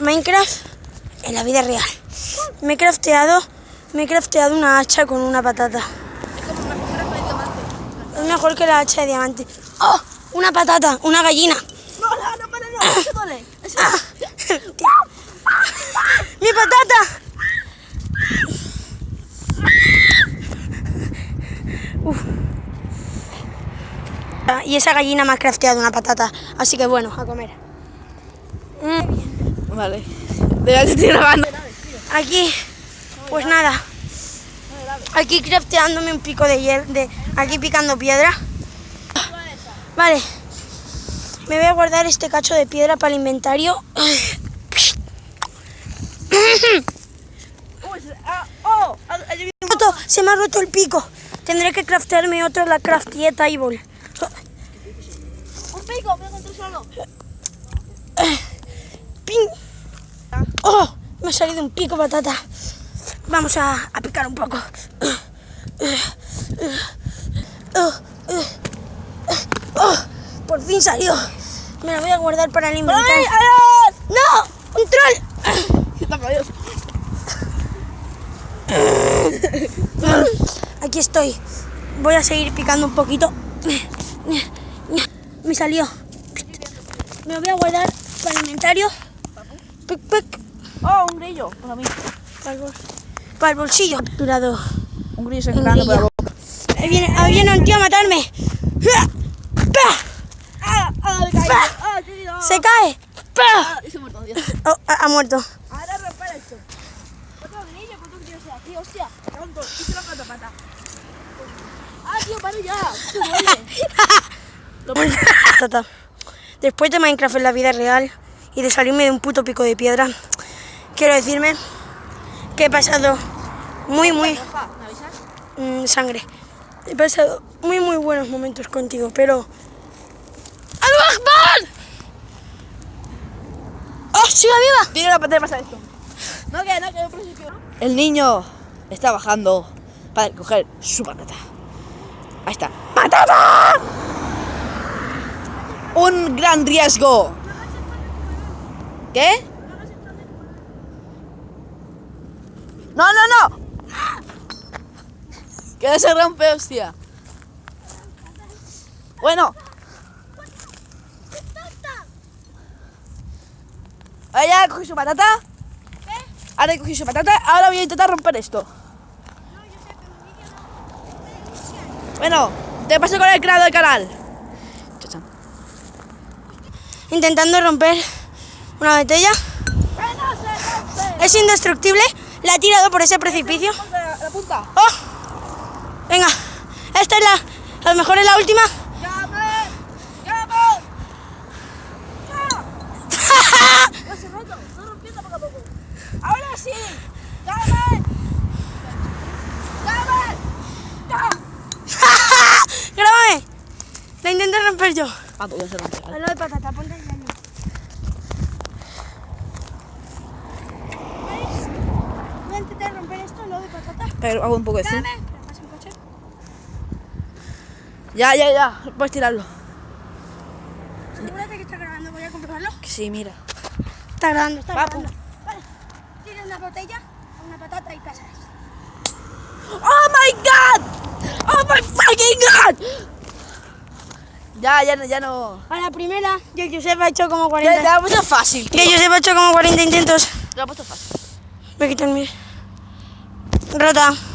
Minecraft en la vida real. Me he crafteado, me he crafteado una hacha con una patata. Es mejor que la hacha de diamante. ¡Oh! Una patata, una gallina. No, no, no, no, no, eso duele. Eso- ¡Mi patata! Uf. Ah, Y esa gallina me ha crafteado una patata. Así que bueno, a comer. Mm, Vale. Estoy grabando. Aquí, pues nada. Aquí crafteándome un pico de hiel, de aquí picando piedra. Vale. Me voy a guardar este cacho de piedra para el inventario. Se- me ha roto el pico. Tendré que craftearme otra, la craftié table. Un pico, me encontré solo. Me ha salido un pico patata. Vamos a, a picar un poco. ¡Oh! Por fin salió. Me la voy a guardar para el inventario. ¡No! ¡Un troll! Aquí estoy. Voy a seguir picando un poquito. Me salió. Me lo voy a guardar para el inventario. Pic, pic. Oh, un grillo. Para mí. Para el, bol- para el bolsillo. Capturado. Un grillo se Un entrando por la grillo. boca. Ahí viene, ahí viene un tío a matarme. ¡Pah! ¡Ah! ¡Ah! Me. ¡Ah! Se cae. ¡Pah! ¡Ah! Se ha muerto, Dios. Oh, ha, ha muerto. Ahora romper esto. Otro grillo, otro grillo sea. Tío, hostia. Tonto. Hice la pata pata. ¡Ah, tío, pare ya! ¡Se! Tata. Después de Minecraft en la vida real y de salirme de un puto pico de piedra, quiero decirme que he pasado muy, muy... Mm, sangre. He pasado muy, muy buenos momentos contigo, pero... ¡Allahu Akbar! ¡Oh, sigue viva! Tiene la pantalla pasa esto. No, que no, que no principio. El niño está bajando para coger su patata. Ahí está. ¡Patata! Un gran riesgo. ¿Qué? No, no, no. Que se rompe, hostia. Bueno. Ahora ya cogí su patata. Ahora he cogido su patata. Ahora voy a intentar romper esto. Bueno, te paso con el creador del canal. Intentando romper una botella. Es indestructible. La he tirado por ese precipicio. La, la punta. ¡Oh! Venga, esta es la... A lo mejor es la última. ¡Llame! ¡Llame! ¡Ya! ¡Ya se roto! Estoy rompiendo poco a poco. ¡Ahora sí! ¡Llame! ¡Llame! ¡Ya! ¡Grábame! La intenté romper yo. Ah, pues ya se rompe. De patata, ponte ahí. Dani. Voy a intentar romper esto al lado de patata. Pero hago un poco de zoom. ¿Me? Ya, ya, ya. Puedes tirarlo. Asegúrate que está grabando, voy a comprobarlo. Que sí, mira. Está grabando, está Papu. grabando. Vale, tira una botella, una patata y pasas. ¡Oh my god! ¡Oh my fucking god! Ya, ya, no- ya no. A la primera, yo Josep ha hecho como Ya, 40. te la he puesto fácil. tío. Que Josep ha hecho como 40 intentos. Te la he puesto fácil. Voy a quitarme. Rota.